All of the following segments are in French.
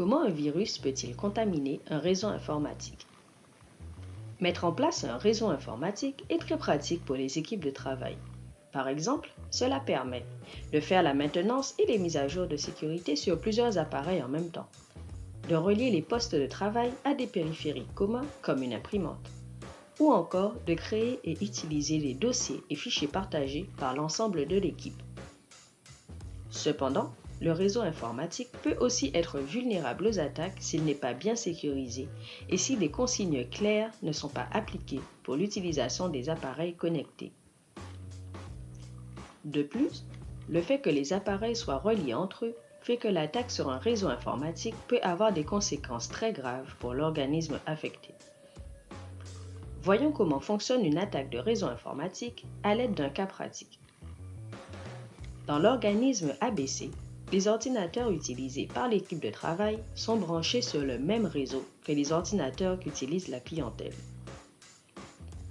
Comment un virus peut-il contaminer un réseau informatique? Mettre en place un réseau informatique est très pratique pour les équipes de travail. Par exemple, cela permet de faire la maintenance et les mises à jour de sécurité sur plusieurs appareils en même temps, de relier les postes de travail à des périphériques communs comme une imprimante, ou encore de créer et utiliser les dossiers et fichiers partagés par l'ensemble de l'équipe. Cependant, le réseau informatique peut aussi être vulnérable aux attaques s'il n'est pas bien sécurisé et si des consignes claires ne sont pas appliquées pour l'utilisation des appareils connectés. De plus, le fait que les appareils soient reliés entre eux fait que l'attaque sur un réseau informatique peut avoir des conséquences très graves pour l'organisme affecté. Voyons comment fonctionne une attaque de réseau informatique à l'aide d'un cas pratique. Dans l'organisme ABC, les ordinateurs utilisés par l'équipe de travail sont branchés sur le même réseau que les ordinateurs qu'utilise la clientèle.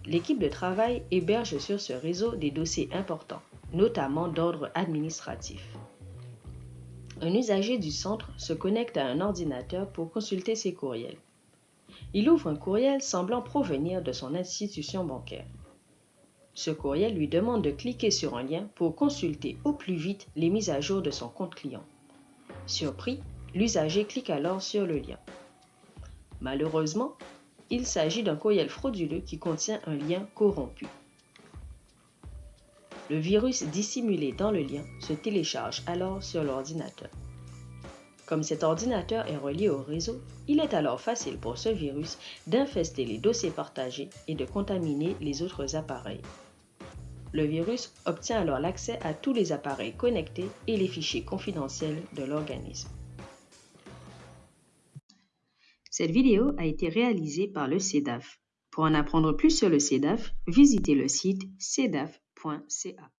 L'équipe de travail héberge sur ce réseau des dossiers importants, notamment d'ordre administratif. Un usager du centre se connecte à un ordinateur pour consulter ses courriels. Il ouvre un courriel semblant provenir de son institution bancaire. Ce courriel lui demande de cliquer sur un lien pour consulter au plus vite les mises à jour de son compte client. Surpris, l'usager clique alors sur le lien. Malheureusement, il s'agit d'un courriel frauduleux qui contient un lien corrompu. Le virus dissimulé dans le lien se télécharge alors sur l'ordinateur. Comme cet ordinateur est relié au réseau, il est alors facile pour ce virus d'infester les dossiers partagés et de contaminer les autres appareils. Le virus obtient alors l'accès à tous les appareils connectés et les fichiers confidentiels de l'organisme. Cette vidéo a été réalisée par le CEDAF. Pour en apprendre plus sur le CEDAF, visitez le site cedaf.ca.